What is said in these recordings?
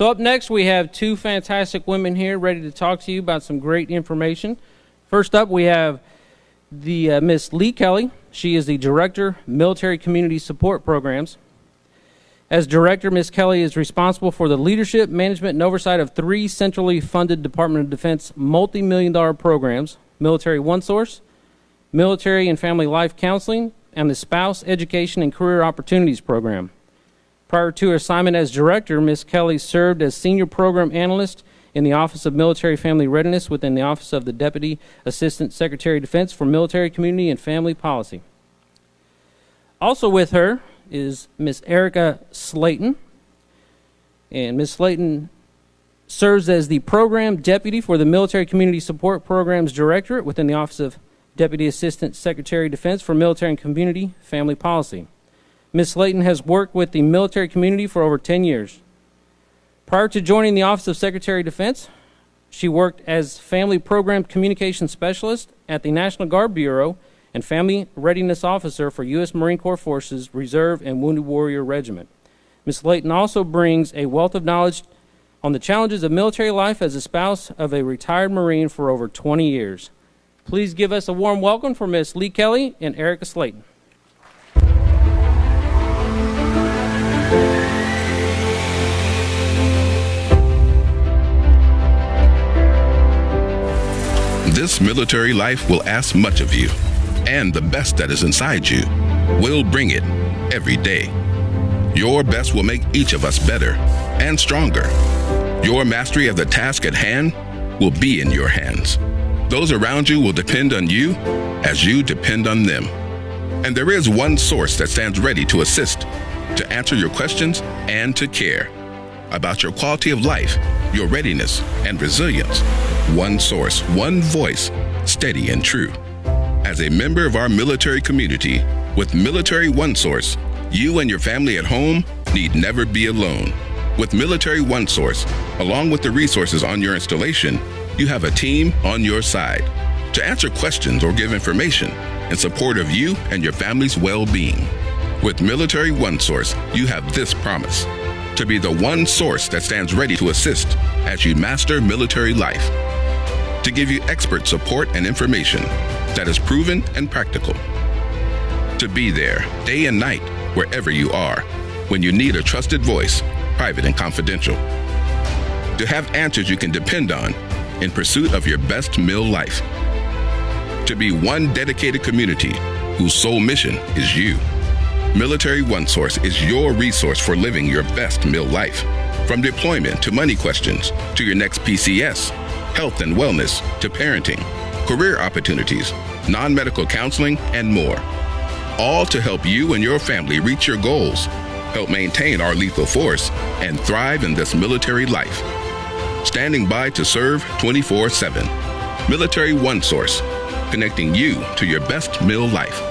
So, up next, we have two fantastic women here ready to talk to you about some great information. First up, we have the uh, Miss Lee Kelly. She is the Director, Military Community Support Programs. As Director, Ms. Kelly is responsible for the leadership, management, and oversight of three centrally funded Department of Defense multi million dollar programs Military One Source, Military and Family Life Counseling, and the Spouse Education and Career Opportunities Program. Prior to her assignment as Director, Ms. Kelly served as Senior Program Analyst in the Office of Military Family Readiness within the Office of the Deputy Assistant Secretary of Defense for Military Community and Family Policy. Also with her is Ms. Erica Slayton. And Ms. Slayton serves as the Program Deputy for the Military Community Support Programs Directorate within the Office of Deputy Assistant Secretary of Defense for Military and Community Family Policy. Ms. Slayton has worked with the military community for over 10 years. Prior to joining the Office of Secretary of Defense, she worked as Family Program Communication Specialist at the National Guard Bureau and Family Readiness Officer for U.S. Marine Corps Forces Reserve and Wounded Warrior Regiment. Ms. Slayton also brings a wealth of knowledge on the challenges of military life as a spouse of a retired Marine for over 20 years. Please give us a warm welcome for Ms. Lee Kelly and Erica Slayton. This military life will ask much of you and the best that is inside you. We'll bring it every day. Your best will make each of us better and stronger. Your mastery of the task at hand will be in your hands. Those around you will depend on you as you depend on them. And there is one source that stands ready to assist, to answer your questions, and to care about your quality of life, your readiness, and resilience. One source, one voice, steady and true. As a member of our military community, with Military One Source, you and your family at home need never be alone. With Military One Source, along with the resources on your installation, you have a team on your side to answer questions or give information in support of you and your family's well being. With Military One Source, you have this promise to be the one source that stands ready to assist as you master military life, to give you expert support and information that is proven and practical. To be there day and night, wherever you are, when you need a trusted voice, private and confidential. To have answers you can depend on in pursuit of your best MilLife. To be one dedicated community whose sole mission is you. Military One Source is your resource for living your best MilLife. From deployment to money questions to your next PCS, health and wellness to parenting career opportunities, non medical counseling, and more. All to help you and your family reach your goals, help maintain our lethal force, and thrive in this military life. Standing by to serve 24 7. Military One Source, connecting you to your best MilLife.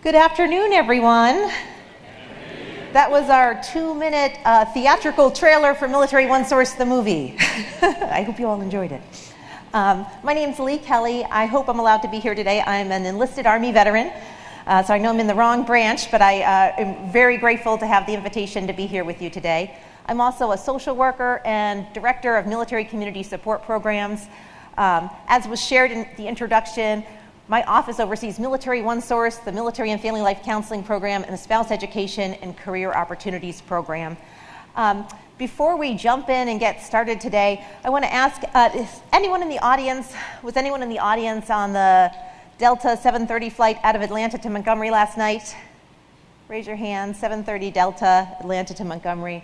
Good afternoon, everyone. That was our two minute uh, theatrical trailer for Military One Source, the movie. I hope you all enjoyed it. Um, my name's Lee Kelly. I hope I'm allowed to be here today. I'm an enlisted Army veteran, uh, so I know I'm in the wrong branch, but I uh, am very grateful to have the invitation to be here with you today. I'm also a social worker and director of military community support programs. Um, as was shared in the introduction, my office oversees Military One Source, the Military and Family Life Counseling Program, and the Spouse Education and Career Opportunities Program. Um, before we jump in and get started today, I want to ask uh, is anyone in the audience, was anyone in the audience on the Delta 730 flight out of Atlanta to Montgomery last night? Raise your hand, 730 Delta, Atlanta to Montgomery.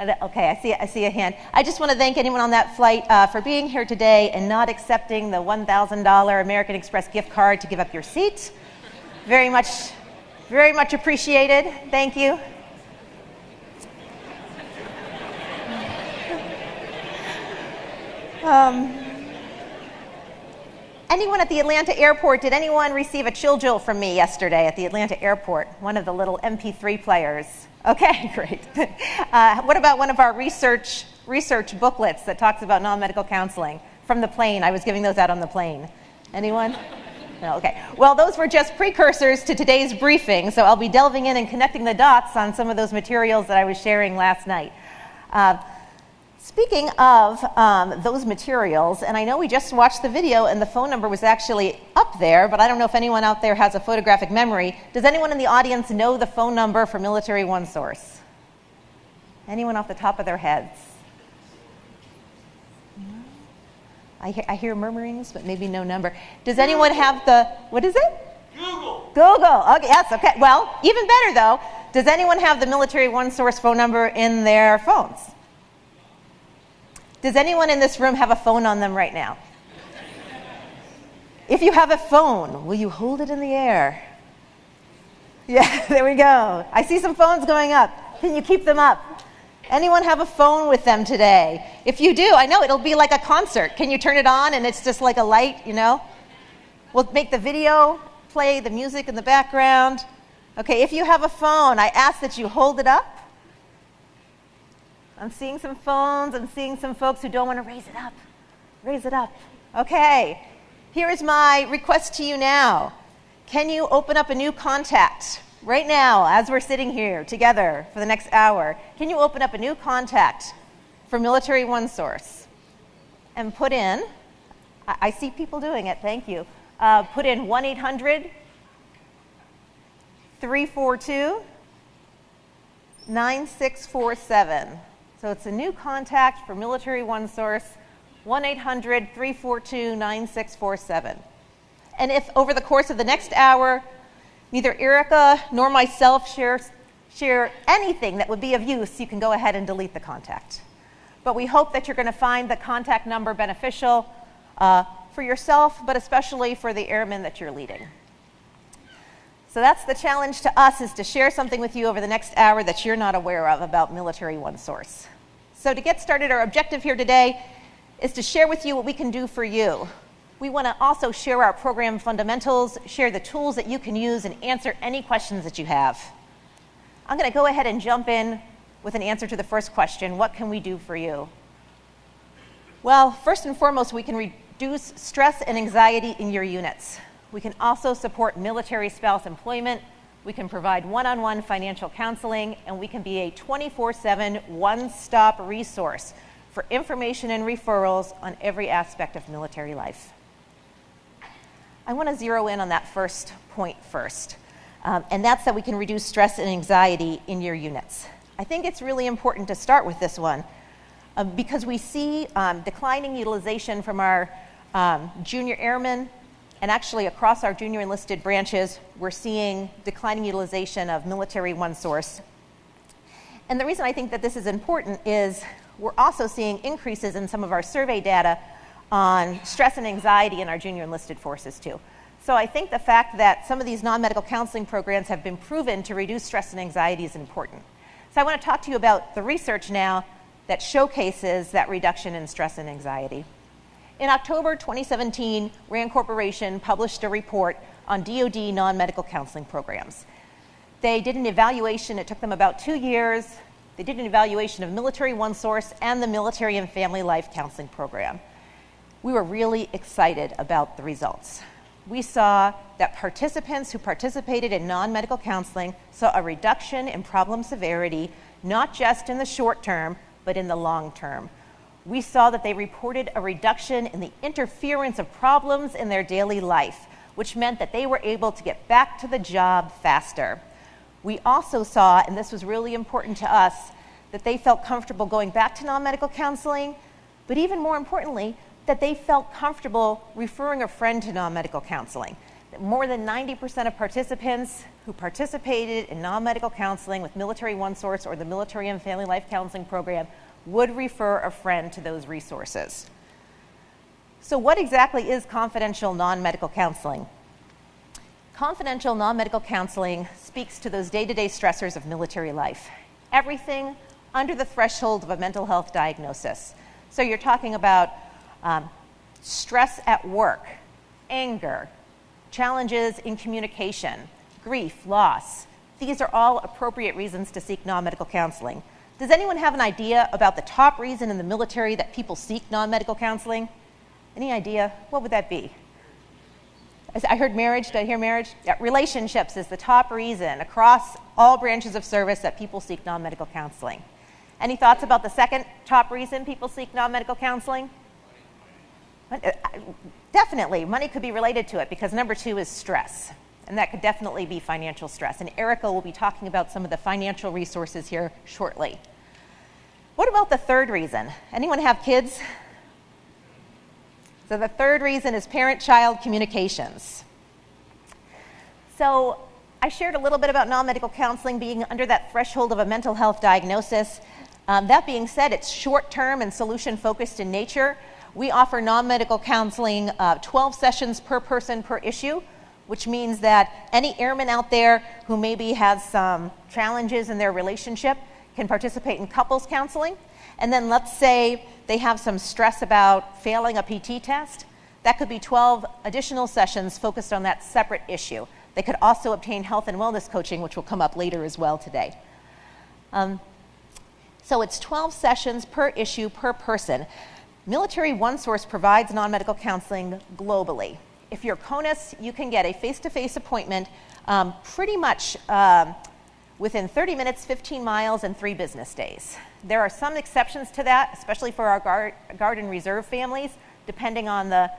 Okay, I see, I see a hand. I just want to thank anyone on that flight uh, for being here today and not accepting the $1,000 American Express gift card to give up your seat. Very much, very much appreciated. Thank you. Um, anyone at the Atlanta airport, did anyone receive a Chill Drill from me yesterday at the Atlanta airport? One of the little MP3 players. Okay, great. Uh, what about one of our research, research booklets that talks about non medical counseling? From the plane, I was giving those out on the plane. Anyone? No, okay. Well, those were just precursors to today's briefing, so I'll be delving in and connecting the dots on some of those materials that I was sharing last night. Uh, speaking of um, those materials, and I know we just watched the video and the phone number was actually up there, but I don't know if anyone out there has a photographic memory. Does anyone in the audience know the phone number for Military One Source? Anyone off the top of their heads? I hear, I hear murmurings, but maybe no number. Does anyone have the, what is it? Google. Google. Okay, yes, okay. Well, even better though, does anyone have the Military One Source phone number in their phones? Does anyone in this room have a phone on them right now? if you have a phone, will you hold it in the air? Yeah, there we go. I see some phones going up. Can you keep them up? Anyone have a phone with them today? If you do, I know it'll be like a concert. Can you turn it on and it's just like a light, you know? We'll make the video play, the music in the background. Okay, if you have a phone, I ask that you hold it up. I'm seeing some phones. I'm seeing some folks who don't want to raise it up. Raise it up. Okay, here is my request to you now. Can you open up a new contact right now, as we're sitting here together for the next hour, can you open up a new contact for Military One Source and put in, I, I see people doing it, thank you, uh, put in 1 800 342 9647. So it's a new contact for Military One Source, 1 800 342 9647. And if over the course of the next hour neither Erica nor myself share, share anything that would be of use, you can go ahead and delete the contact. But we hope that you're going to find the contact number beneficial uh, for yourself, but especially for the airmen that you're leading. So that's the challenge to us is to share something with you over the next hour that you're not aware of about Military One Source. So to get started, our objective here today is to share with you what we can do for you we want to also share our program fundamentals, share the tools that you can use, and answer any questions that you have. I'm going to go ahead and jump in with an answer to the first question What can we do for you? Well, first and foremost, we can reduce stress and anxiety in your units. We can also support military spouse employment. We can provide one on one financial counseling, and we can be a 24 7 one stop resource for information and referrals on every aspect of military life. I want to zero in on that first point first, um, and that's that we can reduce stress and anxiety in your units. I think it's really important to start with this one uh, because we see um, declining utilization from our um, junior airmen, and actually across our junior enlisted branches, we're seeing declining utilization of military one source. And the reason I think that this is important is we're also seeing increases in some of our survey data on stress and anxiety in our junior enlisted forces, too. So I think the fact that some of these non medical counseling programs have been proven to reduce stress and anxiety is important. So I want to talk to you about the research now that showcases that reduction in stress and anxiety. In October 2017, RAND Corporation published a report on DoD non medical counseling programs. They did an evaluation, it took them about two years. They did an evaluation of Military One Source and the Military and Family Life Counseling Program we were really excited about the results. We saw that participants who participated in non medical counseling saw a reduction in problem severity, not just in the short term, but in the long term. We saw that they reported a reduction in the interference of problems in their daily life, which meant that they were able to get back to the job faster. We also saw, and this was really important to us, that they felt comfortable going back to non medical counseling, but even more importantly, that they felt comfortable referring a friend to non medical counseling. More than 90% of participants who participated in non medical counseling with Military One Source or the Military and Family Life Counseling Program would refer a friend to those resources. So, what exactly is confidential non medical counseling? Confidential non medical counseling speaks to those day to day stressors of military life. Everything under the threshold of a mental health diagnosis. So, you're talking about um, stress at work, anger, challenges in communication, grief, loss. These are all appropriate reasons to seek non medical counseling. Does anyone have an idea about the top reason in the military that people seek non medical counseling? Any idea? What would that be? I heard marriage. Did I hear marriage? Yeah, relationships is the top reason across all branches of service that people seek non medical counseling. Any thoughts about the second top reason people seek non medical counseling? Uh, definitely, money could be related to it because number two is stress. And that could definitely be financial stress. And Erica will be talking about some of the financial resources here shortly. What about the third reason? Anyone have kids? So the third reason is parent child communications. So I shared a little bit about non medical counseling being under that threshold of a mental health diagnosis. Um, that being said, it's short term and solution focused in nature. We offer non medical counseling uh, 12 sessions per person per issue, which means that any airman out there who maybe has some challenges in their relationship can participate in couples counseling. And then let's say they have some stress about failing a PT test. That could be 12 additional sessions focused on that separate issue. They could also obtain health and wellness coaching, which will come up later as well today. Um, so it's 12 sessions per issue per person. Military One Source provides non medical counseling globally. If you're CONUS, you can get a face to face appointment um, pretty much um, within 30 minutes, 15 miles, and three business days. There are some exceptions to that, especially for our and reserve families, depending on the,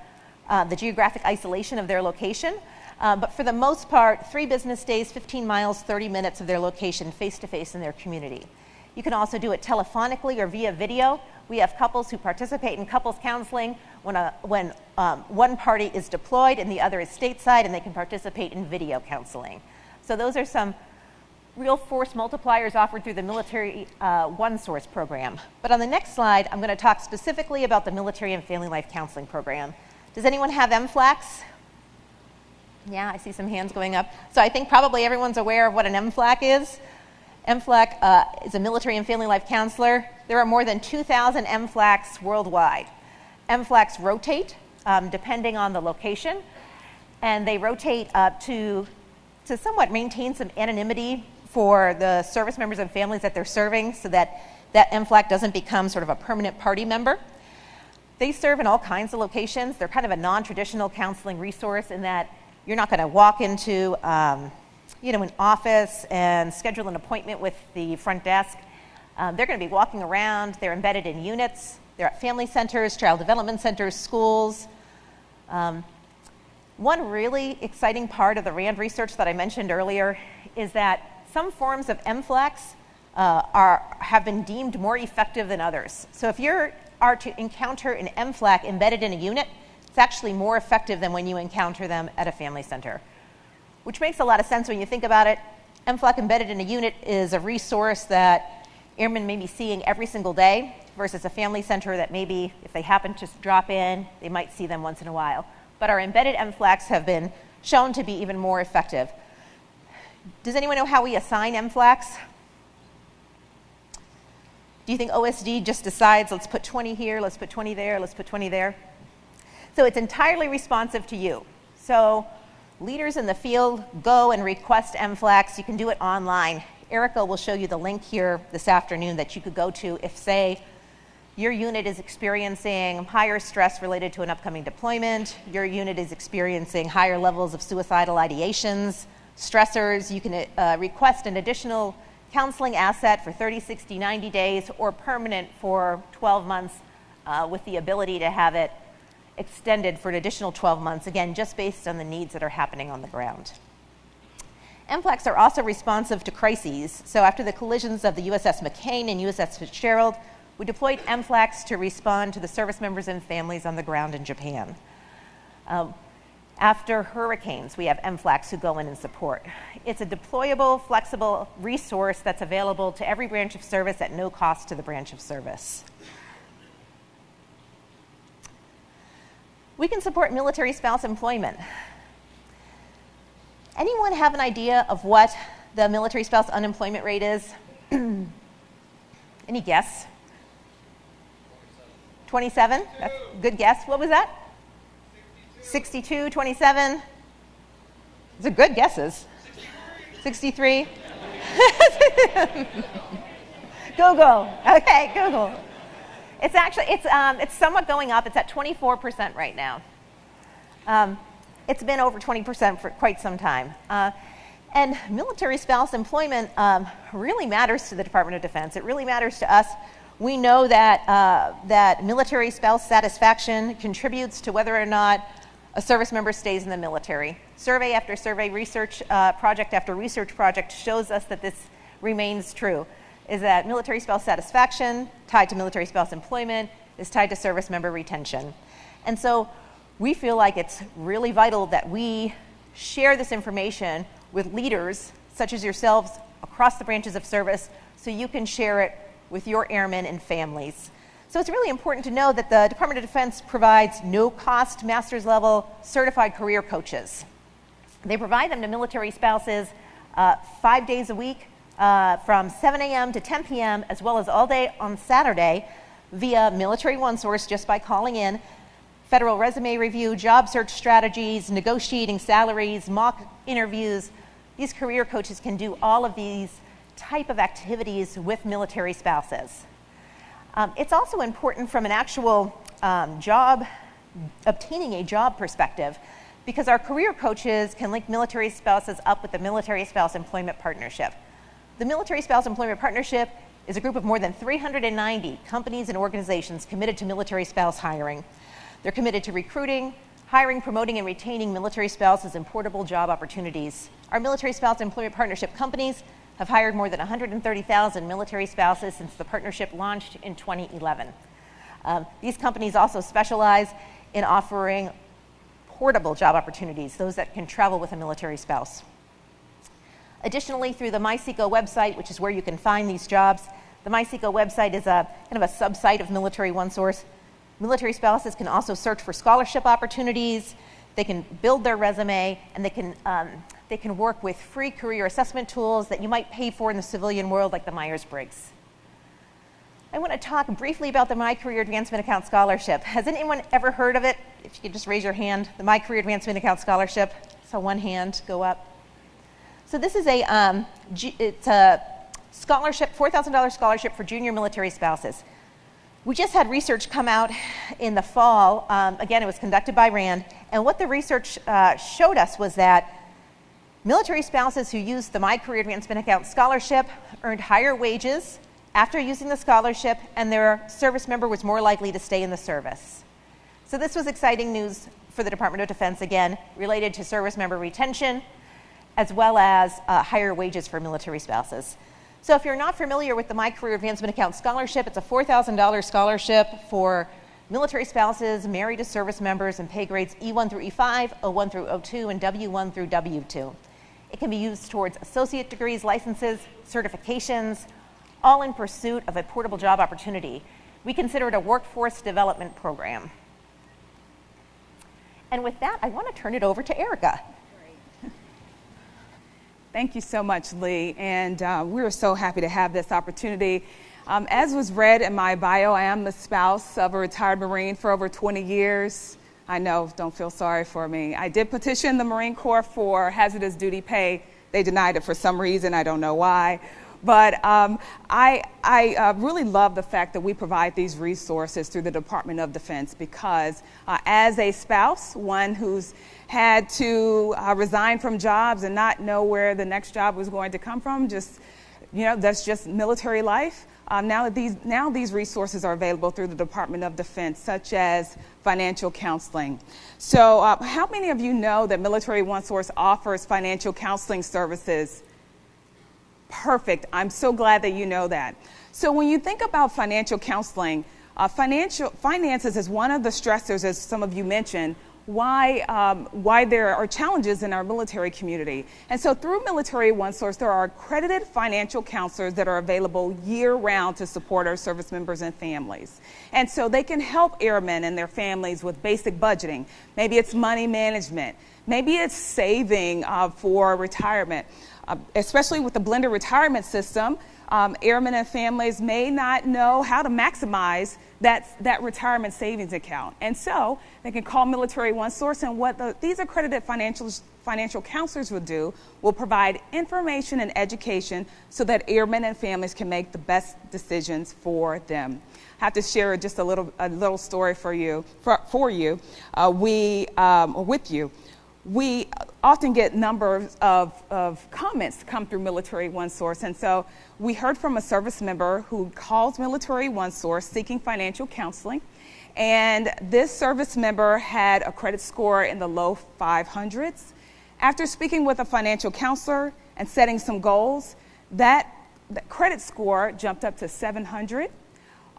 uh, the geographic isolation of their location. Uh, but for the most part, three business days, 15 miles, 30 minutes of their location, face to face in their community. You can also do it telephonically or via video. We have couples who participate in couples counseling when, a, when um, one party is deployed and the other is stateside, and they can participate in video counseling. So, those are some real force multipliers offered through the Military uh, One Source program. But on the next slide, I'm going to talk specifically about the Military and Family Life Counseling Program. Does anyone have MFLCs? Yeah, I see some hands going up. So I think probably everyone's aware of what an MFLC is. MFLC uh, is a military and family life counselor. There are more than 2,000 MFLCs worldwide. MFLCs rotate um, depending on the location, and they rotate uh, to, to somewhat maintain some anonymity for the service members and families that they're serving so that that MFLC doesn't become sort of a permanent party member. They serve in all kinds of locations. They're kind of a non traditional counseling resource in that you're not going to walk into um, you know, an office and schedule an appointment with the front desk. Um, they're going to be walking around, they're embedded in units, they're at family centers, child development centers, schools. Um, one really exciting part of the RAND research that I mentioned earlier is that some forms of MFLCs uh, are, have been deemed more effective than others. So if you are to encounter an MFLC embedded in a unit, it's actually more effective than when you encounter them at a family center, which makes a lot of sense when you think about it. MFLC embedded in a unit is a resource that airmen may be seeing every single day versus a family center that maybe if they happen to drop in, they might see them once in a while. But our embedded MFLCs have been shown to be even more effective. Does anyone know how we assign MFLCs? Do you think OSD just decides, let's put 20 here, let's put 20 there, let's put 20 there? So it's entirely responsive to you. So leaders in the field go and request MFLCs. You can do it online. Erica will show you the link here this afternoon that you could go to if, say, your unit is experiencing higher stress related to an upcoming deployment, your unit is experiencing higher levels of suicidal ideations, stressors. You can uh, request an additional counseling asset for 30, 60, 90 days or permanent for 12 months uh, with the ability to have it extended for an additional 12 months, again, just based on the needs that are happening on the ground. MFLCs are also responsive to crises. So after the collisions of the USS McCain and USS Fitzgerald, we deployed MFLCs to respond to the service members and families on the ground in Japan. Um, after hurricanes, we have MFLCs who go in and support. It's a deployable, flexible resource that's available to every branch of service at no cost to the branch of service. We can support military spouse employment. Anyone have an idea of what the military spouse unemployment rate is? Any guess? 27? That's a good guess. What was that? 62, 27. Those are good guesses. 63. Google. Okay, Google. It's actually it's um, it's somewhat going up. It's at 24% right now. Um, it's been over 20% for quite some time. Uh, and military spouse employment um, really matters to the Department of Defense. It really matters to us. We know that, uh, that military spouse satisfaction contributes to whether or not a service member stays in the military. Survey after survey, research uh, project after research project shows us that this remains true, is that military spouse satisfaction tied to military spouse employment is tied to service member retention. And so we feel like it's really vital that we share this information with leaders such as yourselves across the branches of service so you can share it with your airmen and families. So it's really important to know that the Department of Defense provides no cost master's level certified career coaches. They provide them to military spouses uh, five days a week uh, from 7 a.m. to 10 p.m., as well as all day on Saturday via Military One Source just by calling in federal resume review, job search strategies, negotiating salaries, mock interviews. These career coaches can do all of these type of activities with military spouses. Um, it's also important from an actual um, job, obtaining a job perspective, because our career coaches can link military spouses up with the Military Spouse Employment Partnership. The Military Spouse Employment Partnership is a group of more than 390 companies and organizations committed to military spouse hiring. They're committed to recruiting, hiring, promoting, and retaining military spouses and portable job opportunities. Our Military Spouse Employment Partnership companies have hired more than 130,000 military spouses since the partnership launched in 2011. Um, these companies also specialize in offering portable job opportunities, those that can travel with a military spouse. Additionally, through the MySeco website, which is where you can find these jobs, the MySeco website is a kind of a subsite of Military OneSource. Military spouses can also search for scholarship opportunities, they can build their resume, and they can, um, they can work with free career assessment tools that you might pay for in the civilian world, like the Myers Briggs. I want to talk briefly about the My Career Advancement Account Scholarship. Has anyone ever heard of it? If you could just raise your hand, the My Career Advancement Account Scholarship. So one hand go up. So this is a, um, it's a scholarship, $4,000 scholarship for junior military spouses. We just had research come out in the fall. Um, again, it was conducted by RAND. And what the research uh, showed us was that military spouses who used the My Career Advancement Account scholarship earned higher wages after using the scholarship, and their service member was more likely to stay in the service. So, this was exciting news for the Department of Defense, again, related to service member retention as well as uh, higher wages for military spouses. So if you're not familiar with the My Career Advancement Account Scholarship, it's a $4,000 scholarship for military spouses married to service members in pay grades E1 through E5, O1 through O2, and W1 through W2. It can be used towards associate degrees, licenses, certifications, all in pursuit of a portable job opportunity. We consider it a workforce development program. And with that, I want to turn it over to Erica. Thank you so much, Lee. And uh, we're so happy to have this opportunity. Um, as was read in my bio, I am the spouse of a retired Marine for over 20 years. I know, don't feel sorry for me. I did petition the Marine Corps for hazardous duty pay. They denied it for some reason, I don't know why. But um, I, I uh, really love the fact that we provide these resources through the Department of Defense because, uh, as a spouse, one who's had to uh, resign from jobs and not know where the next job was going to come from, just, you know, that's just military life. Um, now, these, now these resources are available through the Department of Defense, such as financial counseling. So, uh, how many of you know that Military One Source offers financial counseling services? Perfect. I'm so glad that you know that. So when you think about financial counseling, uh, financial finances is one of the stressors, as some of you mentioned, why, um, why there are challenges in our military community. And so through Military OneSource, there are accredited financial counselors that are available year round to support our service members and families. And so they can help airmen and their families with basic budgeting. Maybe it's money management. Maybe it's saving uh, for retirement. Uh, especially with the blended retirement system, um, airmen and families may not know how to maximize that, that retirement savings account. And so they can call Military One Source, and what the, these accredited financial, financial counselors will do will provide information and education so that airmen and families can make the best decisions for them. I have to share just a little, a little story for you. For, for you. Uh, we, um, with you we often get numbers of, of comments come through Military One Source. And so we heard from a service member who calls Military One Source seeking financial counseling. And this service member had a credit score in the low 500s. After speaking with a financial counselor and setting some goals, that, that credit score jumped up to 700.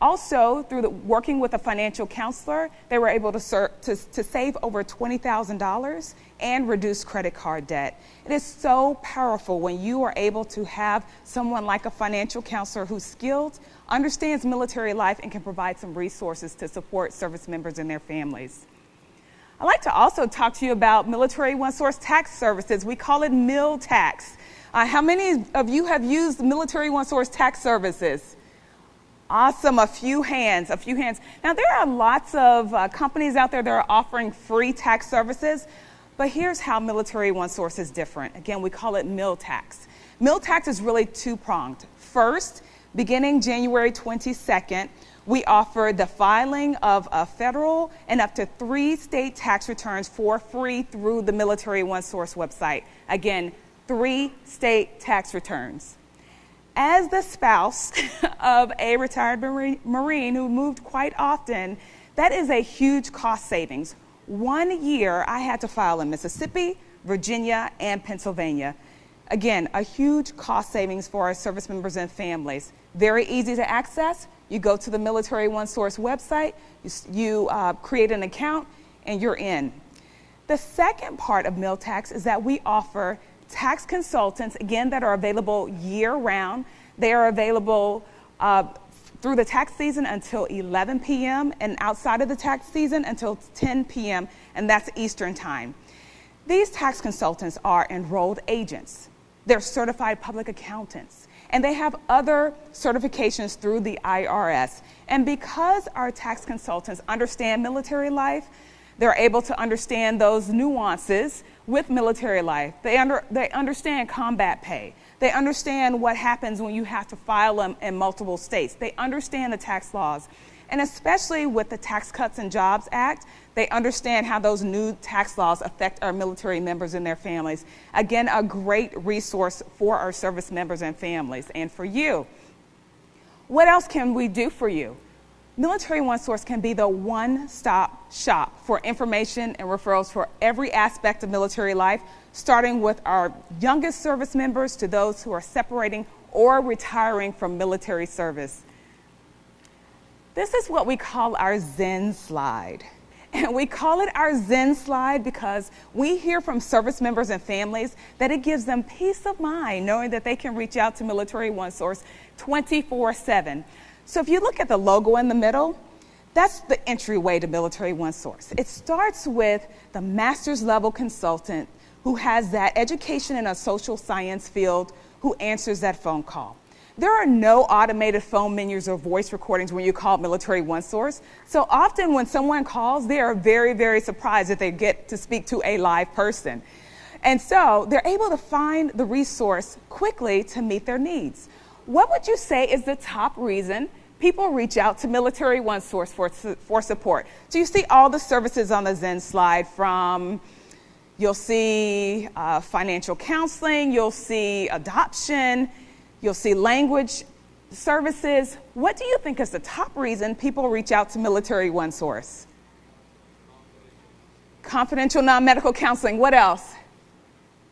Also, through the, working with a financial counselor, they were able to, to, to save over $20,000 and reduce credit card debt. It is so powerful when you are able to have someone like a financial counselor who's skilled, understands military life, and can provide some resources to support service members and their families. I'd like to also talk to you about Military One Source Tax Services. We call it Mil Tax. Uh, how many of you have used Military One Source Tax Services? Awesome, a few hands, a few hands. Now, there are lots of uh, companies out there that are offering free tax services, but here's how Military One Source is different. Again, we call it Mil Tax. Mil Tax is really two pronged. First, beginning January 22nd, we offer the filing of a federal and up to three state tax returns for free through the Military One Source website. Again, three state tax returns as the spouse of a retired Marine who moved quite often, that is a huge cost savings. One year I had to file in Mississippi, Virginia, and Pennsylvania. Again, a huge cost savings for our service members and families. Very easy to access. You go to the Military One Source website, you, you uh, create an account, and you're in. The second part of Mil Tax is that we offer tax consultants, again, that are available year round. They are available uh, through the tax season until 11 p.m. and outside of the tax season until 10 p.m., and that's Eastern Time. These tax consultants are enrolled agents, they're certified public accountants, and they have other certifications through the IRS. And because our tax consultants understand military life, they're able to understand those nuances with military life. They, under, they understand combat pay. They understand what happens when you have to file them in multiple states. They understand the tax laws. And especially with the Tax Cuts and Jobs Act, they understand how those new tax laws affect our military members and their families. Again, a great resource for our service members and families and for you. What else can we do for you? Military One Source can be the one stop shop for information and referrals for every aspect of military life, starting with our youngest service members to those who are separating or retiring from military service. This is what we call our Zen slide. And we call it our Zen slide because we hear from service members and families that it gives them peace of mind knowing that they can reach out to Military One Source 24 7. So if you look at the logo in the middle, that's the entryway to Military One Source. It starts with the master's level consultant who has that education in a social science field who answers that phone call. There are no automated phone menus or voice recordings when you call Military One Source. So often when someone calls, they are very, very surprised that they get to speak to a live person. And so they're able to find the resource quickly to meet their needs. What would you say is the top reason people reach out to Military One Source for, for support? So you see all the services on the Zen slide from you'll see uh, financial counseling, you'll see adoption, you'll see language services. What do you think is the top reason people reach out to Military One Source? Confidential non medical counseling. What else?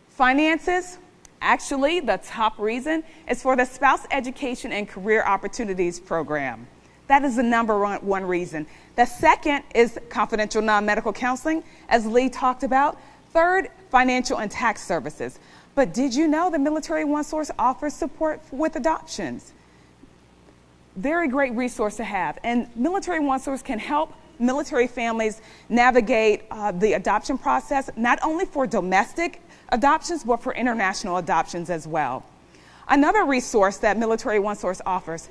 Finances. Actually, the top reason is for the Spouse Education and Career Opportunities Program. That is the number one reason. The second is confidential non medical counseling, as Lee talked about. Third, financial and tax services. But did you know the Military One Source offers support with adoptions? Very great resource to have. And Military One Source can help military families navigate uh, the adoption process, not only for domestic adoptions, but for international adoptions as well. Another resource that Military One Source offers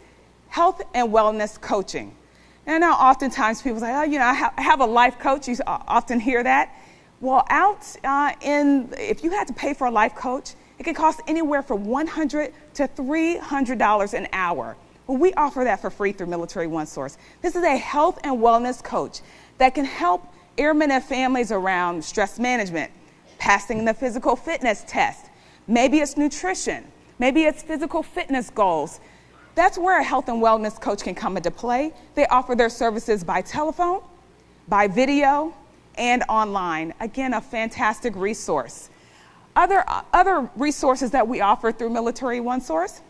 health and wellness coaching. And now, oftentimes people say, oh, you know, I have a life coach. You often hear that. Well, out uh, in, if you had to pay for a life coach, it could cost anywhere from 100 to $300 an hour. We offer that for free through Military One Source. This is a health and wellness coach that can help airmen and families around stress management, passing the physical fitness test. Maybe it's nutrition. Maybe it's physical fitness goals. That's where a health and wellness coach can come into play. They offer their services by telephone, by video, and online. Again, a fantastic resource. Other, other resources that we offer through Military One Source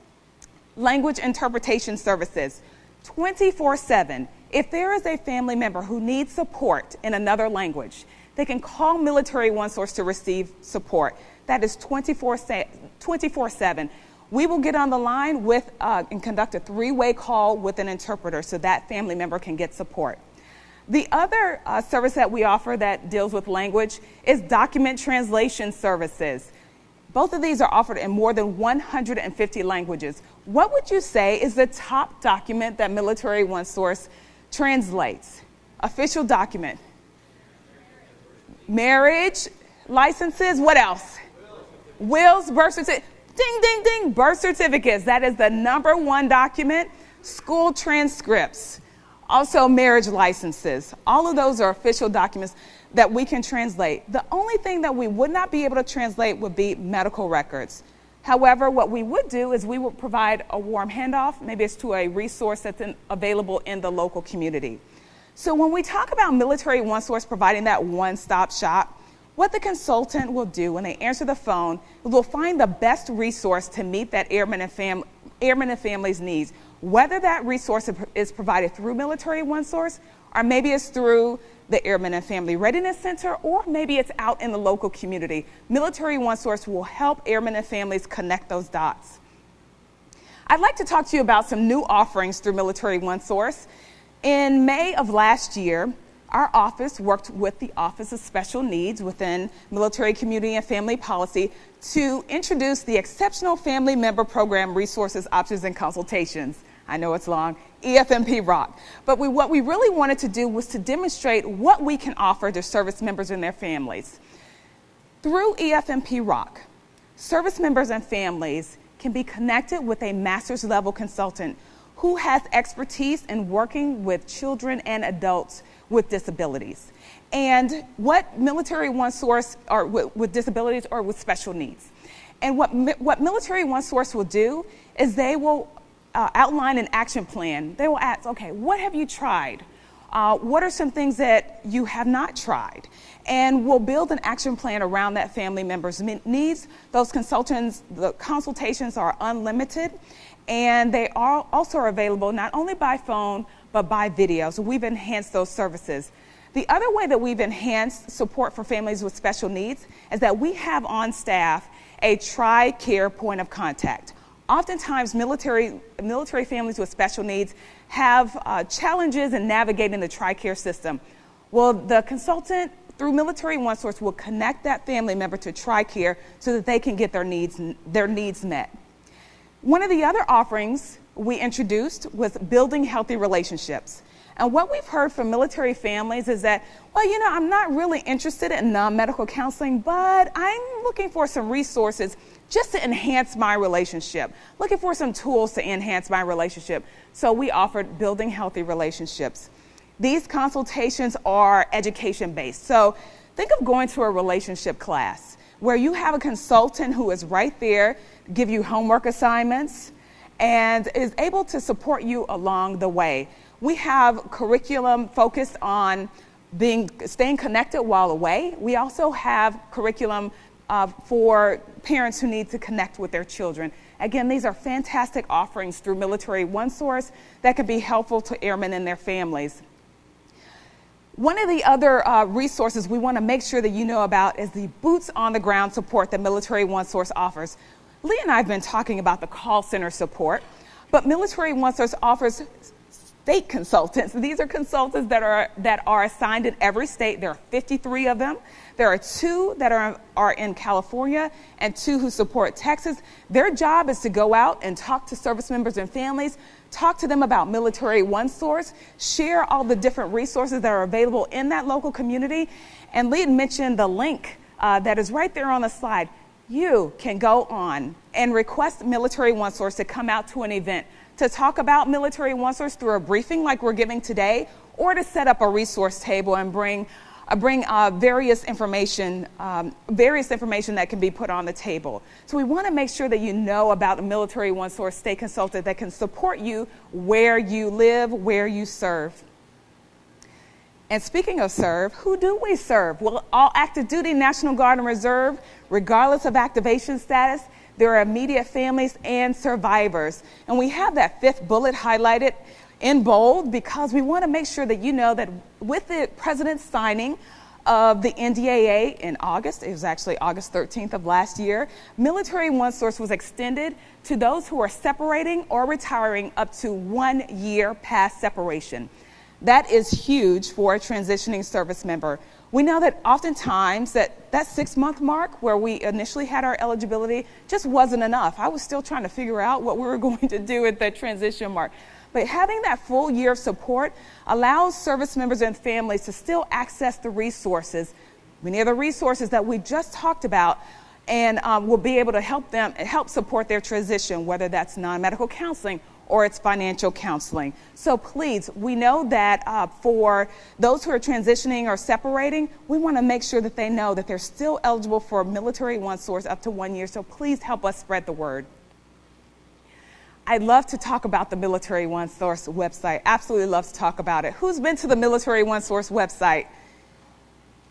language interpretation services 24 7. If there is a family member who needs support in another language, they can call Military One Source to receive support. That is 24 7. We will get on the line with uh, and conduct a three way call with an interpreter so that family member can get support. The other uh, service that we offer that deals with language is document translation services. Both of these are offered in more than 150 languages. What would you say is the top document that Military One Source translates? Official document. Marriage, licenses, what else? Wills, birth certificate. Ding, ding, ding, birth certificates. That is the number one document. School transcripts, also marriage licenses. All of those are official documents that we can translate. The only thing that we would not be able to translate would be medical records. However, what we would do is we would provide a warm handoff, maybe it's to a resource that's in, available in the local community. So when we talk about Military One Source providing that one stop shop, what the consultant will do when they answer the phone is will find the best resource to meet that airman and, fam- airman and family's needs, whether that resource is provided through Military One Source or maybe it's through the Airmen and Family Readiness Center, or maybe it's out in the local community. Military One Source will help airmen and families connect those dots. I'd like to talk to you about some new offerings through Military One Source. In May of last year, our office worked with the Office of Special Needs within Military Community and Family Policy to introduce the Exceptional Family Member Program Resources, Options, and Consultations. I know it's long, EFMP Rock. But we, what we really wanted to do was to demonstrate what we can offer to service members and their families. Through EFMP Rock, service members and families can be connected with a master's level consultant who has expertise in working with children and adults with disabilities. And what Military One Source, or with, with disabilities or with special needs. And what, what Military One Source will do is they will uh, outline an action plan. They will ask, okay, what have you tried? Uh, what are some things that you have not tried? And we'll build an action plan around that family member's needs. Those consultants, the consultations are unlimited, and they are also available not only by phone, but by video. So we've enhanced those services. The other way that we've enhanced support for families with special needs is that we have on staff a TRICARE point of contact. Oftentimes, military, military families with special needs have uh, challenges in navigating the TRICARE system. Well, the consultant through Military One Source will connect that family member to TRICARE so that they can get their needs, their needs met. One of the other offerings we introduced was building healthy relationships. And what we've heard from military families is that, well, you know, I'm not really interested in non medical counseling, but I'm looking for some resources just to enhance my relationship, looking for some tools to enhance my relationship. So we offered building healthy relationships. These consultations are education based. So think of going to a relationship class where you have a consultant who is right there, give you homework assignments, and is able to support you along the way. We have curriculum focused on being staying connected while away. We also have curriculum uh, for parents who need to connect with their children. Again, these are fantastic offerings through Military One Source that can be helpful to airmen and their families. One of the other uh, resources we want to make sure that you know about is the boots on the ground support that Military One Source offers. Lee and I have been talking about the call center support, but Military One Source offers state consultants. These are consultants that are, that are assigned in every state. There are 53 of them. There are two that are, are in California and two who support Texas. Their job is to go out and talk to service members and families, talk to them about Military One Source, share all the different resources that are available in that local community. And Lee mentioned the link uh, that is right there on the slide. You can go on and request Military One Source to come out to an event to talk about Military Source through a briefing like we're giving today, or to set up a resource table and bring uh, bring uh, various information, um, various information that can be put on the table. So we want to make sure that you know about a Military One Source state consultant that can support you where you live, where you serve. And speaking of serve, who do we serve? Well, all active duty National Guard and Reserve, regardless of activation status, their immediate families and survivors. And we have that fifth bullet highlighted in bold because we want to make sure that you know that with the president's signing of the NDAA in August, it was actually August 13th of last year, Military One Source was extended to those who are separating or retiring up to one year past separation. That is huge for a transitioning service member. We know that oftentimes that, that six month mark where we initially had our eligibility just wasn't enough. I was still trying to figure out what we were going to do at that transition mark. But having that full year of support allows service members and families to still access the resources, many of the resources that we just talked about, and um, will be able to help them help support their transition, whether that's non-medical counseling or it's financial counseling. So please, we know that uh, for those who are transitioning or separating, we want to make sure that they know that they're still eligible for military one source up to one year. So please help us spread the word. I'd love to talk about the Military One Source website. Absolutely love to talk about it. Who's been to the Military One Source website?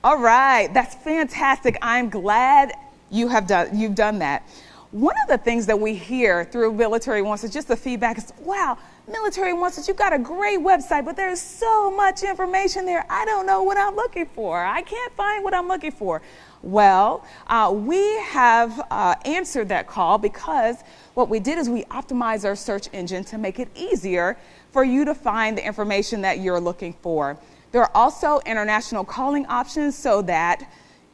All right, that's fantastic. I'm glad you have done you've done that. One of the things that we hear through Military Wants is just the feedback is, wow, Military One Source, you've got a great website, but there's so much information there. I don't know what I'm looking for. I can't find what I'm looking for. Well, uh, we have uh, answered that call because what we did is we optimized our search engine to make it easier for you to find the information that you're looking for. There are also international calling options so that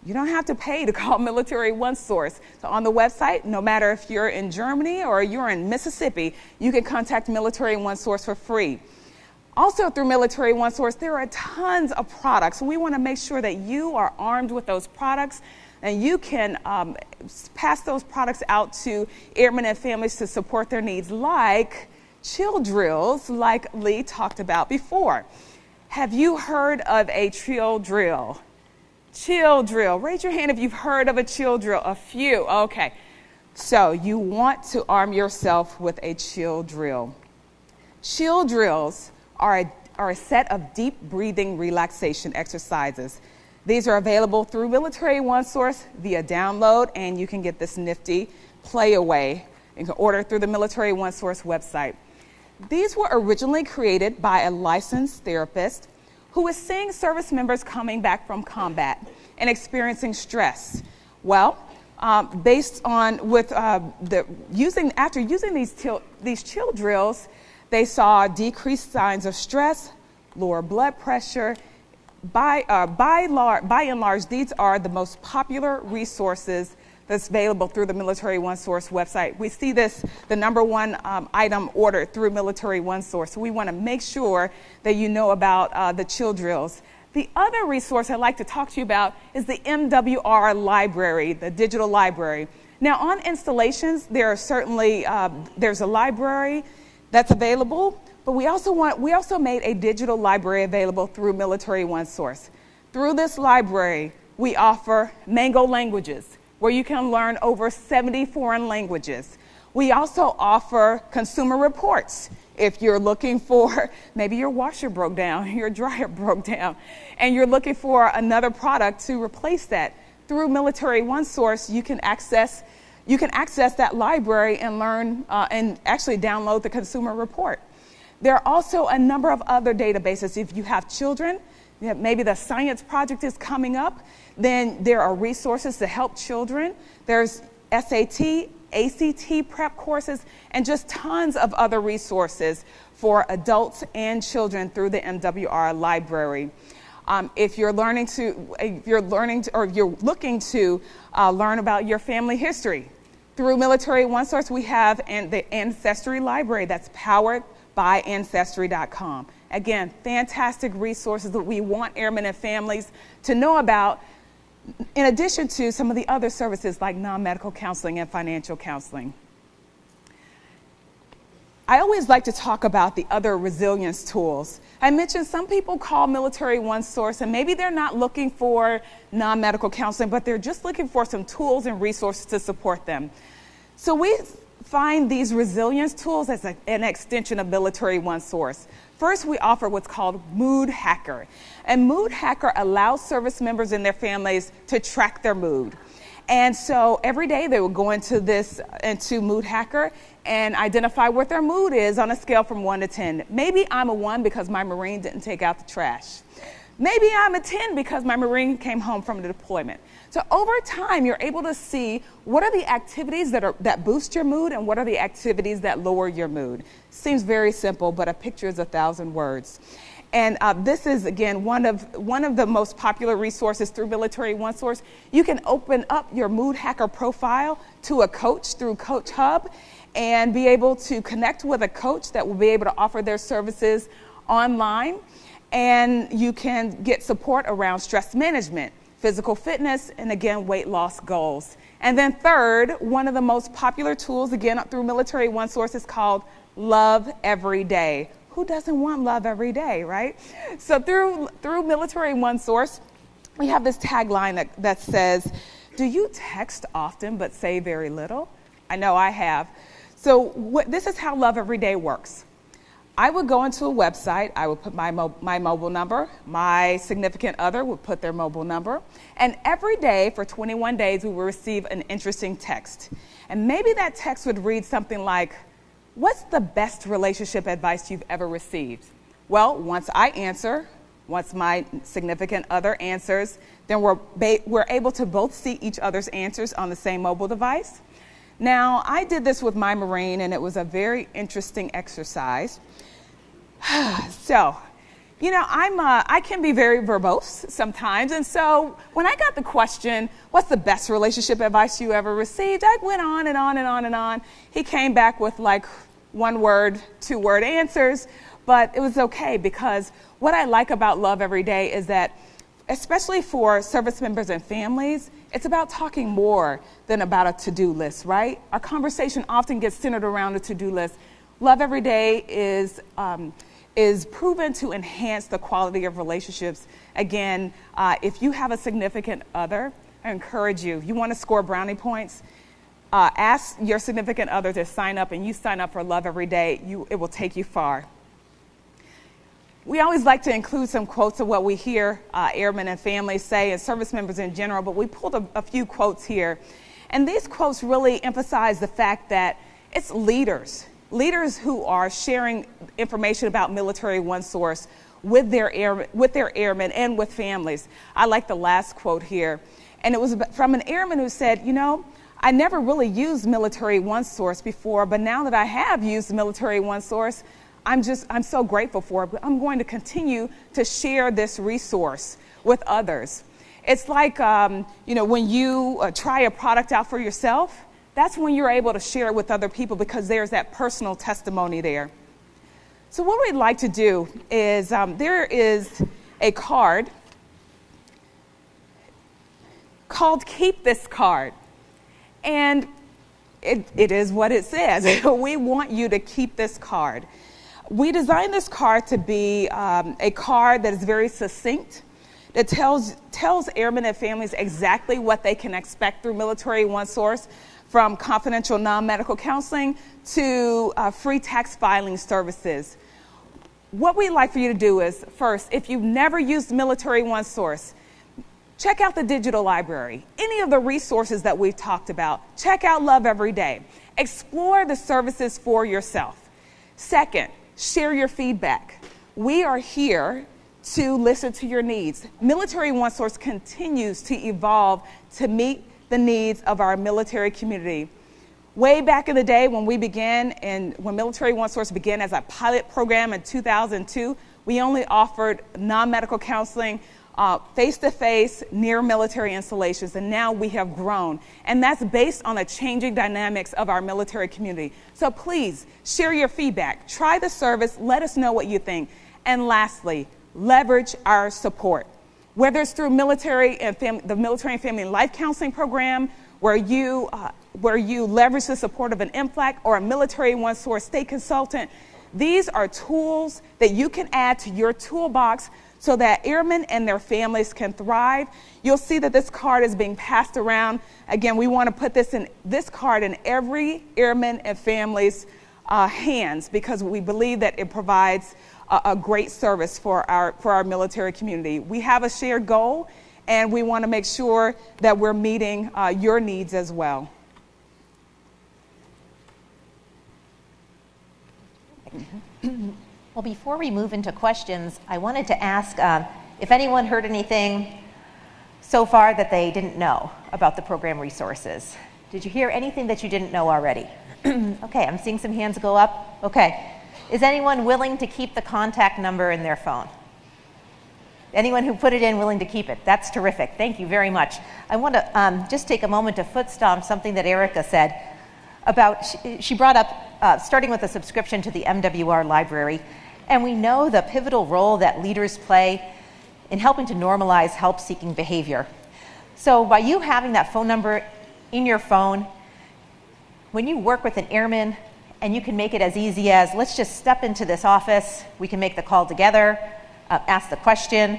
you don't have to pay to call Military One Source. So on the website, no matter if you're in Germany or you're in Mississippi, you can contact Military One Source for free. Also, through Military One Source, there are tons of products. We want to make sure that you are armed with those products and you can um, pass those products out to airmen and families to support their needs, like chill drills, like Lee talked about before. Have you heard of a chill drill? Chill drill. Raise your hand if you've heard of a chill drill. A few. Okay. So, you want to arm yourself with a chill drill. Chill drills are a, are a set of deep breathing relaxation exercises. These are available through Military One Source via download, and you can get this nifty Playaway. You can order through the Military One Source website. These were originally created by a licensed therapist who is seeing service members coming back from combat and experiencing stress. Well, um, based on with uh, the using after using these til- these chill drills, they saw decreased signs of stress, lower blood pressure. By, uh, by, lar- by and large, these are the most popular resources that's available through the Military One Source website. We see this, the number one um, item ordered through Military One Source. So we want to make sure that you know about uh, the chill drills. The other resource I'd like to talk to you about is the MWR library, the digital library. Now, on installations, there are certainly uh, there's a library that's available, but we also, want, we also made a digital library available through Military One Source. Through this library, we offer Mango languages, where you can learn over 70 foreign languages. We also offer consumer reports. If you're looking for, maybe your washer broke down, your dryer broke down, and you're looking for another product to replace that, through Military One Source, you can access you can access that library and learn uh, and actually download the consumer report. There are also a number of other databases. If you have children, maybe the science project is coming up, then there are resources to help children. There's SAT, ACT prep courses, and just tons of other resources for adults and children through the MWR library. Um, if you're learning to, if you're learning to, or you're looking to uh, learn about your family history, through Military One Source, we have an, the Ancestry Library that's powered by Ancestry.com. Again, fantastic resources that we want airmen and families to know about, in addition to some of the other services like non medical counseling and financial counseling. I always like to talk about the other resilience tools. I mentioned some people call Military One Source, and maybe they're not looking for non medical counseling, but they're just looking for some tools and resources to support them. So we find these resilience tools as a, an extension of Military One Source. First, we offer what's called Mood Hacker. And Mood Hacker allows service members and their families to track their mood. And so every day they will go into this, into Mood Hacker and identify what their mood is on a scale from one to 10. Maybe I'm a one because my Marine didn't take out the trash. Maybe I'm a 10 because my Marine came home from the deployment. So over time, you're able to see what are the activities that, are, that boost your mood and what are the activities that lower your mood. Seems very simple, but a picture is a thousand words. And uh, this is, again, one of, one of the most popular resources through Military One Source. You can open up your Mood Hacker profile to a coach through Coach Hub and be able to connect with a coach that will be able to offer their services online. And you can get support around stress management, physical fitness, and again, weight loss goals. And then, third, one of the most popular tools, again, through Military One Source, is called Love Every Day who doesn't want love every day, right? So through, through Military One Source, we have this tagline that, that says, Do you text often but say very little? I know I have. So this is how Love Every Day works. I would go into a website, I would put my, mo- my mobile number, my significant other would put their mobile number, and every day for 21 days we would receive an interesting text. And maybe that text would read something like, What's the best relationship advice you've ever received? Well, once I answer, once my significant other answers, then we're, we're able to both see each other's answers on the same mobile device. Now, I did this with my Marine, and it was a very interesting exercise. so, you know, I'm, uh, I can be very verbose sometimes. And so when I got the question, what's the best relationship advice you ever received? I went on and on and on and on. He came back with like one word, two word answers, but it was okay because what I like about Love Every Day is that, especially for service members and families, it's about talking more than about a to do list, right? Our conversation often gets centered around a to do list. Love Every Day is. Um, is proven to enhance the quality of relationships. Again, uh, if you have a significant other, I encourage you, you want to score brownie points, uh, ask your significant other to sign up and you sign up for Love Every Day, you, it will take you far. We always like to include some quotes of what we hear uh, airmen and families say and service members in general, but we pulled a, a few quotes here. And these quotes really emphasize the fact that it's leaders, leaders who are sharing information about Military One Source with their, air, with their airmen and with families. I like the last quote here. And it was from an airman who said, You know, I never really used Military One Source before, but now that I have used Military One Source, I'm just, I'm so grateful for it. But I'm going to continue to share this resource with others. It's like, um, you know, when you uh, try a product out for yourself, that's when you're able to share it with other people because there's that personal testimony there. So, what we'd like to do is um, there is a card called Keep This Card. And it, it is what it says. we want you to keep this card. We designed this card to be um, a card that is very succinct, that tells, tells airmen and families exactly what they can expect through Military One Source, from confidential non medical counseling to uh, free tax filing services. What we'd like for you to do is first, if you've never used Military One Source, Check out the digital library, any of the resources that we've talked about. Check out Love Every Day. Explore the services for yourself. Second, share your feedback. We are here to listen to your needs. Military One Source continues to evolve to meet the needs of our military community. Way back in the day when we began and when Military One Source began as a pilot program in 2002, we only offered non medical counseling face to face near military installations, and now we have grown. And that's based on the changing dynamics of our military community. So please share your feedback, try the service, let us know what you think. And lastly, leverage our support. Whether it's through military and fam- the military and family life counseling program, where you uh, where you leverage the support of an MFLC or a military one source state consultant. These are tools that you can add to your toolbox so that airmen and their families can thrive. You'll see that this card is being passed around. Again, we want to put this in this card in every airman and family's uh, hands because we believe that it provides a, a great service for our for our military community. We have a shared goal, and we want to make sure that we're meeting uh, your needs as well. Well, before we move into questions, I wanted to ask um, if anyone heard anything so far that they didn't know about the program resources. Did you hear anything that you didn't know already? okay, I'm seeing some hands go up. Okay. Is anyone willing to keep the contact number in their phone? Anyone who put it in willing to keep it? That's terrific. Thank you very much. I want to um, just take a moment to foot stomp something that Erica said about, she, she brought up uh, starting with a subscription to the MWR library. And we know the pivotal role that leaders play in helping to normalize help seeking behavior. So, by you having that phone number in your phone, when you work with an airman and you can make it as easy as let's just step into this office, we can make the call together, uh, ask the question,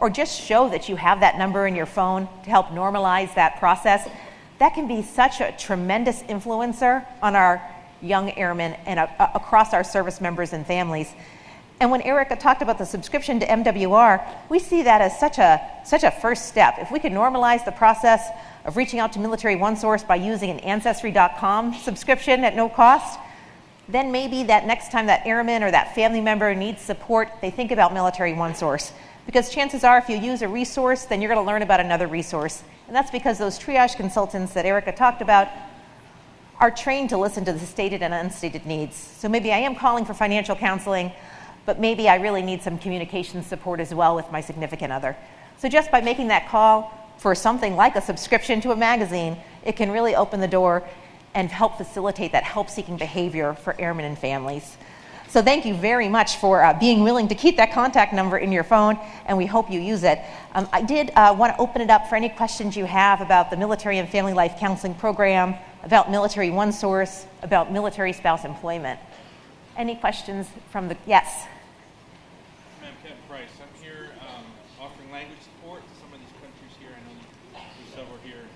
or just show that you have that number in your phone to help normalize that process, that can be such a tremendous influencer on our young airmen and uh, across our service members and families. And when Erica talked about the subscription to MWR, we see that as such a, such a first step. If we could normalize the process of reaching out to Military One Source by using an Ancestry.com subscription at no cost, then maybe that next time that airman or that family member needs support, they think about Military One Source. Because chances are, if you use a resource, then you're going to learn about another resource. And that's because those triage consultants that Erica talked about are trained to listen to the stated and unstated needs. So maybe I am calling for financial counseling but maybe I really need some communication support as well with my significant other. So just by making that call for something like a subscription to a magazine, it can really open the door and help facilitate that help seeking behavior for airmen and families. So thank you very much for uh, being willing to keep that contact number in your phone, and we hope you use it. Um, I did uh, want to open it up for any questions you have about the Military and Family Life Counseling Program, about Military One Source, about military spouse employment. Any questions from the, yes? Price, I'm here um, offering language support to some of these countries here. Here,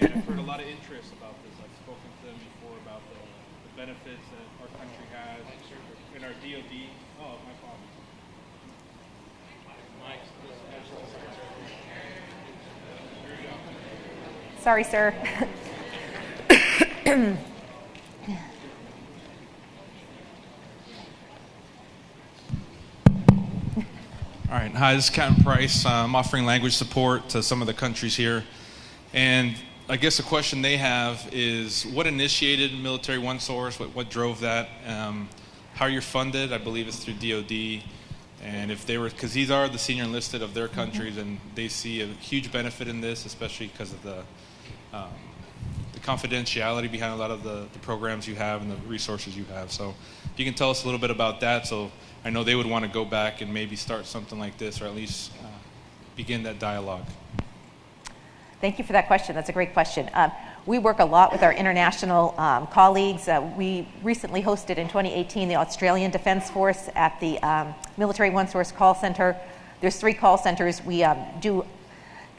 and I've heard a lot of interest about this. I've spoken to them before about the, the benefits that our country has in our DoD. Oh, my fault. Sorry, sir. All right. Hi, this is Captain Price. I'm offering language support to some of the countries here. And I guess the question they have is what initiated Military One Source? What, what drove that? Um, how you're funded? I believe it's through DoD. And if they were, because these are the senior enlisted of their mm-hmm. countries, and they see a huge benefit in this, especially because of the um, the confidentiality behind a lot of the, the programs you have and the resources you have. So, if you can tell us a little bit about that, so I know they would want to go back and maybe start something like this, or at least uh, begin that dialogue. Thank you for that question. That's a great question. Um, we work a lot with our international um, colleagues. Uh, we recently hosted in 2018 the Australian Defence Force at the um, Military One Source Call Center. There's three call centers. We um, do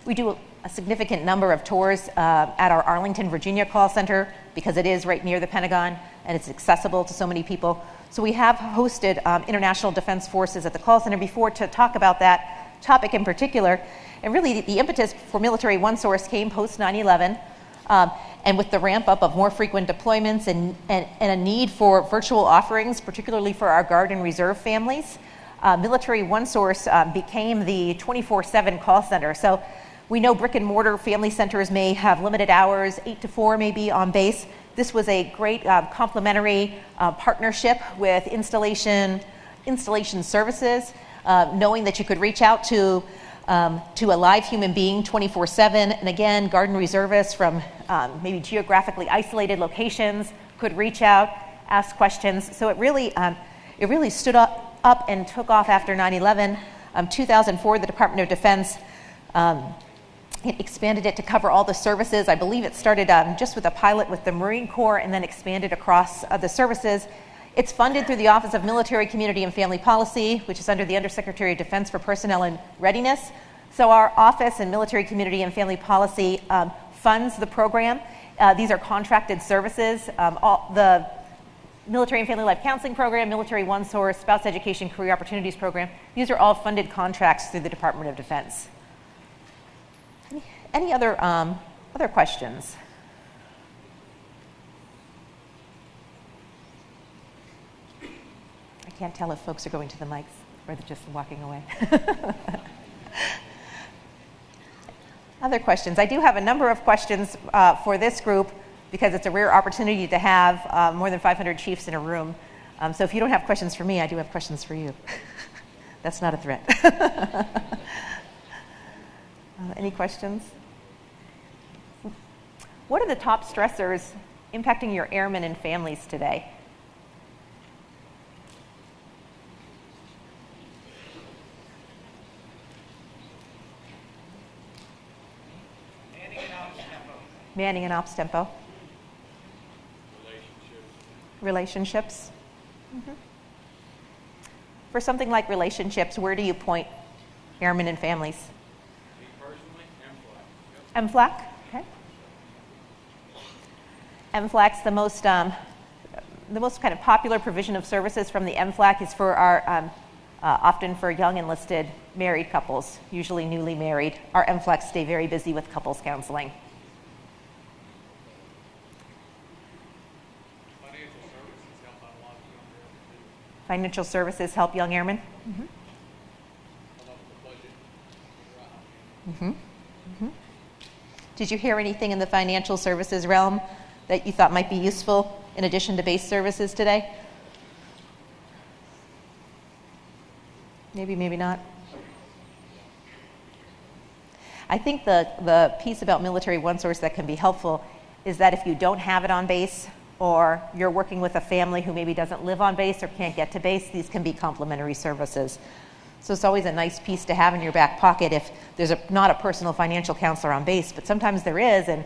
we do a significant number of tours uh, at our Arlington, Virginia call center because it is right near the Pentagon and it's accessible to so many people. So we have hosted um, international defense forces at the call center before to talk about that topic in particular. And really, the, impetus for Military One Source came post 9 11. Um, and with the ramp up of more frequent deployments and, and, and, a need for virtual offerings, particularly for our Guard and Reserve families, uh, Military One Source um, became the 24 7 call center. So we know brick and mortar family centers may have limited hours, 8 to 4 maybe on base. This was a great uh, complementary uh, partnership with installation, installation services, uh, knowing that you could reach out to um, to a live human being 24 7. And again, Guard and Reservists from um, maybe geographically isolated locations could reach out, ask questions. So it really, um, it really stood up, up and took off after 9 11. Um, 2004, the Department of Defense um, it expanded it to cover all the services. I believe it started um, just with a pilot with the Marine Corps and then expanded across uh, the services. It's funded through the Office of Military, Community, and Family Policy, which is under the Undersecretary of Defense for Personnel and Readiness. So, our office in Military, Community, and Family Policy um, funds the program. Uh, these are contracted services. Um, all, the Military and Family Life Counseling Program, Military One Source, Spouse Education Career Opportunities Program. These are all funded contracts through the Department of Defense. Any, other, um, other questions? I can't tell if folks are going to the mics or they're just walking away. other questions? I do have a number of questions uh, for this group because it's a rare opportunity to have uh, more than 500 chiefs in a room. Um, so if you don't have questions for me, I do have questions for you. That's not a threat. uh, any questions? What are the top stressors impacting your airmen and families today? Manning and ops tempo. Manning and ops tempo. relationships. Mm-hmm. For something like relationships, where do you point airmen and families? Me personally, MFLC. MFLC, okay. MFLC's the most, um, the most kind of popular provision of services from the MFLC is for our, um, uh, often for young enlisted married couples, usually newly married. Our MFLCs stay very busy with couples counseling. Financial services help out a lot of young airmen too. Financial services help young airmen. Come up with a budget. Mm-hmm. Mm-hmm. Did you hear anything in the financial services realm that you thought might be useful in addition to base services today? Maybe, maybe not. I think the, the piece about Military One Source that can be helpful is that if you don't have it on base, or you're working with a family who maybe doesn't live on base or can't get to base, these can be complementary services. So it's always a nice piece to have in your back pocket if there's a, not a personal financial counselor on base, but sometimes there is, and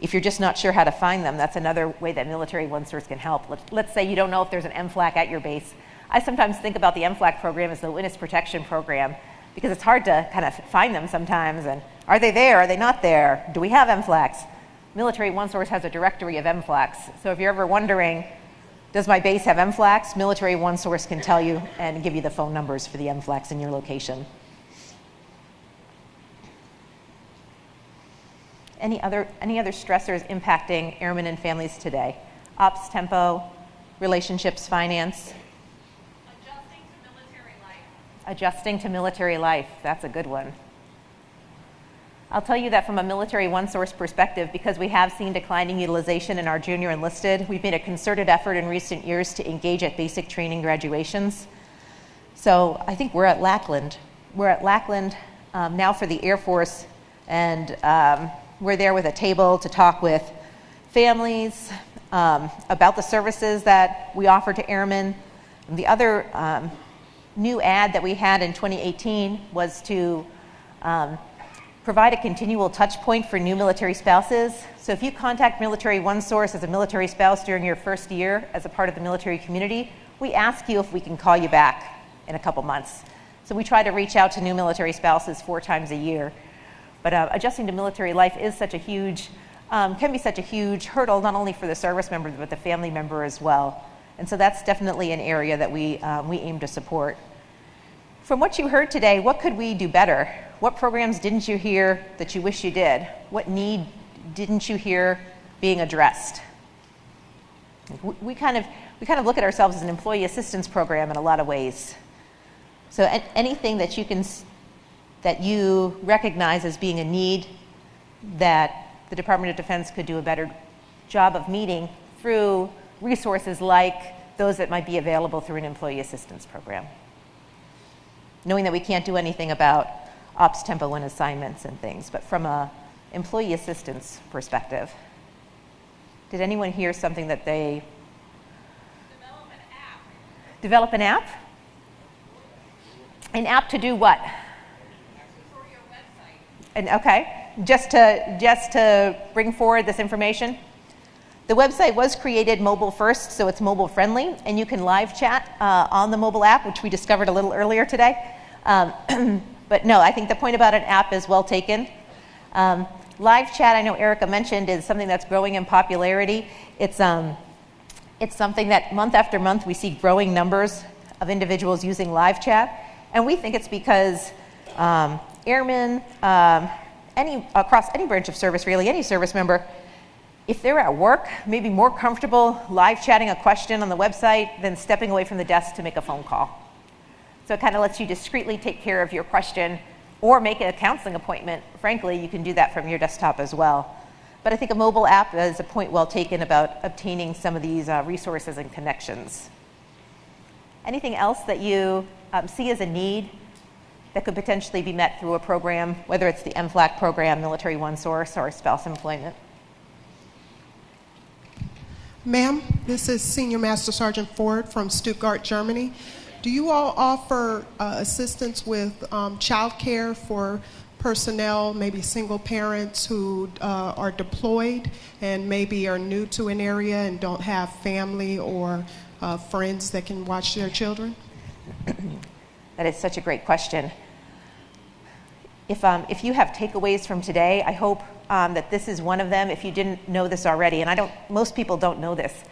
if you're just not sure how to find them, that's another way that Military One Source can help. Let's, let's say you don't know if there's an MFLC at your base. I sometimes think about the MFLC program as the witness protection program because it's hard to kind of find them sometimes. And are they there? Are they not there? Do we have MFLCs? Military One Source has a directory of MFLCs. So if you're ever wondering, does my base have MFLCs? Military One Source can tell you and give you the phone numbers for the MFLCs in your location. Any other, any other stressors impacting airmen and families today? Ops tempo, relationships, finance, Adjusting to military life. adjusting to military life. That's a good one. I'll tell you that from a military one source perspective, because we have seen declining utilization in our junior enlisted, we've made a concerted effort in recent years to engage at basic training graduations. So I think we're at Lackland. We're at Lackland um, now for the Air Force, and um, we're there with a table to talk with families um, about the services that we offer to airmen. And the other um, new ad that we had in 2018 was to um, provide a continual touch point for new military spouses. So if you contact Military One Source as a military spouse during your first year as a part of the military community, we ask you if we can call you back in a couple months. So we try to reach out to new military spouses four times a year. But uh, adjusting to military life is such a huge, um, can be such a huge hurdle, not only for the service member, but the family member as well. And so that's definitely an area that we, um, we aim to support. From what you heard today, what could we do better? What programs didn't you hear that you wish you did? What need didn't you hear being addressed? We, kind of, we kind of look at ourselves as an employee assistance program in a lot of ways. So anything that you can, that you recognize as being a need that the Department of Defense could do a better job of meeting through resources like those that might be available through an employee assistance program. Knowing that we can't do anything about ops tempo and assignments and things, but from a employee assistance perspective. Did anyone hear something that they Develop an app develop an app? An app to do what? And okay, just to, just to bring forward this information, the website was created mobile first, so it's mobile friendly, and you can live chat uh, on the mobile app, which we discovered a little earlier today. Um, but no, I think the point about an app is well taken. Um, live chat, I know Erica mentioned, is something that's growing in popularity. It's, um, it's something that month after month we see growing numbers of individuals using live chat, and we think it's because um, airmen, um, any, across any branch of service, really, any service member, if they're at work, maybe more comfortable live chatting a question on the website than stepping away from the desk to make a phone call. So it kind of lets you discreetly take care of your question or make a counseling appointment. Frankly, you can do that from your desktop as well. But I think a mobile app is a point well taken about obtaining some of these uh, resources and connections. Anything else that you um, see as a need that could potentially be met through a program, whether it's the MFLC program, Military One Source, or spouse employment? Ma'am, this is Senior Master Sergeant Ford from Stuttgart, Germany. Do you all offer uh, assistance with um, child care for personnel, maybe single parents who uh, are deployed and maybe are new to an area and don't have family or uh, friends that can watch their children? that is such a great question. If, um, if you have takeaways from today, I hope um, that this is one of them if you didn't know this already, and I don't, most people don't know this.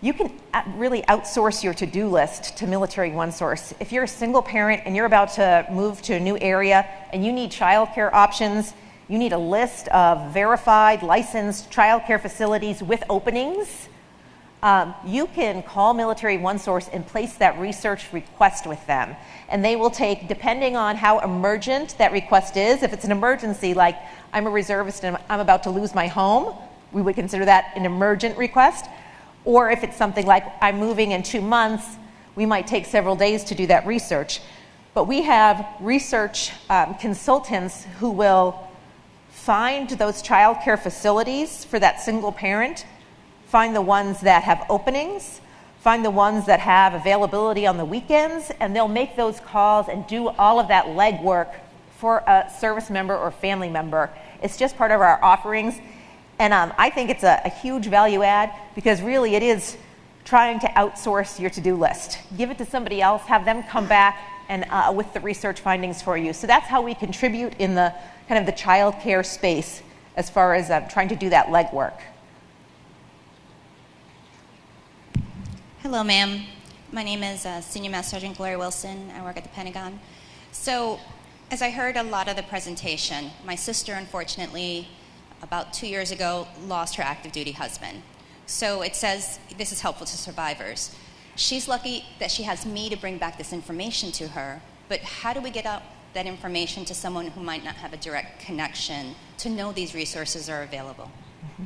You can really outsource your to do list to Military One Source. If you're a single parent and you're about to move to a new area and you need childcare options, you need a list of verified, licensed childcare facilities with openings. Um, you can call Military One Source and place that research request with them. And they will take, depending on how emergent that request is, if it's an emergency, like I'm a reservist and I'm about to lose my home, we would consider that an emergent request. Or if it's something like I'm moving in two months, we might take several days to do that research. But we have research um, consultants who will find those childcare facilities for that single parent, find the ones that have openings, find the ones that have availability on the weekends, and they'll make those calls and do all of that legwork for a service member or family member. It's just part of our offerings. And um, I think it's a, a huge value add because really it is trying to outsource your to-do list. Give it to somebody else, have them come back and uh, with the research findings for you. So that's how we contribute in the kind of the child care space as far as uh, trying to do that legwork. Hello, ma'am. My name is uh, Senior Master Sergeant Gloria Wilson. I work at the Pentagon. So as I heard a lot of the presentation, my sister, unfortunately, about two years ago, lost her active duty husband. So it says this is helpful to survivors. She's lucky that she has me to bring back this information to her, but how do we get out that information to someone who might not have a direct connection to know these resources are available? Mm-hmm.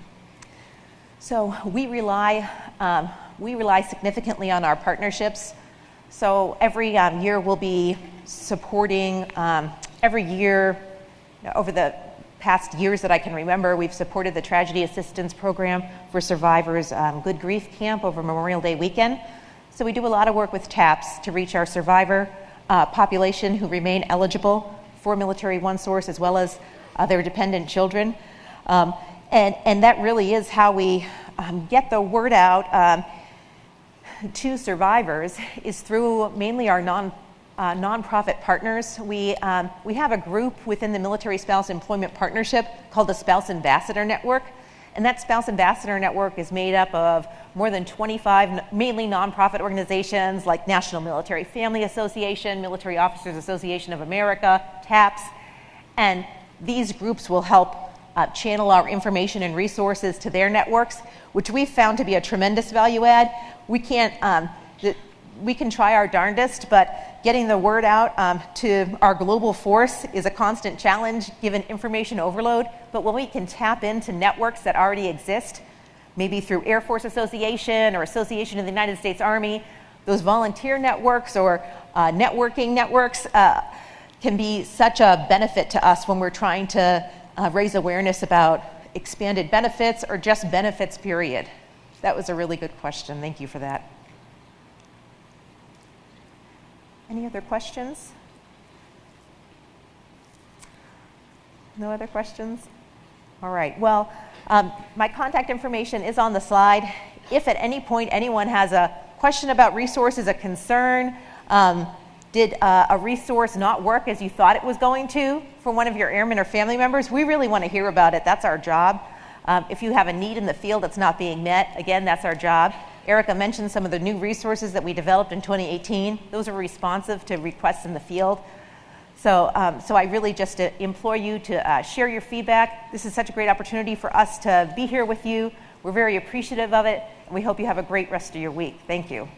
So we rely, um, we rely significantly on our partnerships. So every um, year we'll be supporting, um, every year over the past years that I can remember, we've supported the Tragedy Assistance Program for Survivors um, Good Grief Camp over Memorial Day weekend. So we do a lot of work with TAPS to reach our survivor uh, population who remain eligible for Military One Source as well as uh, their dependent children. Um, and, and that really is how we um, get the word out um, to survivors is through mainly our non uh, nonprofit partners. We, um, we have a group within the Military Spouse Employment Partnership called the Spouse Ambassador Network. And that Spouse Ambassador Network is made up of more than 25 mainly nonprofit organizations like National Military Family Association, Military Officers Association of America, TAPS. And these groups will help uh, channel our information and resources to their networks, which we've found to be a tremendous value add. We can't, um, we can try our darndest, but getting the word out um, to our global force is a constant challenge given information overload. But when we can tap into networks that already exist, maybe through Air Force Association or Association of the United States Army, those volunteer networks or uh, networking networks uh, can be such a benefit to us when we're trying to uh, raise awareness about expanded benefits or just benefits, period. That was a really good question. Thank you for that. Any other questions? No other questions? All right. Well, um, my contact information is on the slide. If at any point anyone has a question about resources, a concern, um, did uh, a resource not work as you thought it was going to one of your airmen or family members? We really want to hear about it. That's our job. Um, if you have a need in the field that's not being met, again, that's our job. Erica mentioned some of the new resources that we developed in 2018. Those are responsive to requests in the field. So, um, so I really just uh, implore you to uh, share your feedback. This is such a great opportunity for us to be here with you. We're very appreciative of it, and we hope you have a great rest of your week. Thank you.